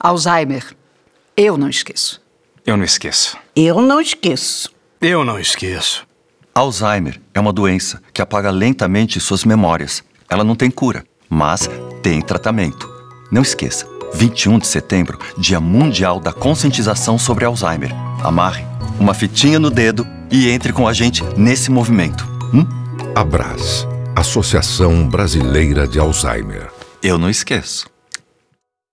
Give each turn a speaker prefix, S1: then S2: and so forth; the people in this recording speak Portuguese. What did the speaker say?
S1: Alzheimer. Eu não esqueço.
S2: Eu não esqueço.
S3: Eu não esqueço.
S2: Eu não esqueço.
S4: Alzheimer é uma doença que apaga lentamente suas memórias. Ela não tem cura, mas tem tratamento. Não esqueça, 21 de setembro, Dia Mundial da Conscientização sobre Alzheimer. Amarre uma fitinha no dedo e entre com a gente nesse movimento. Hum?
S5: Abras, Associação Brasileira de Alzheimer.
S4: Eu não esqueço.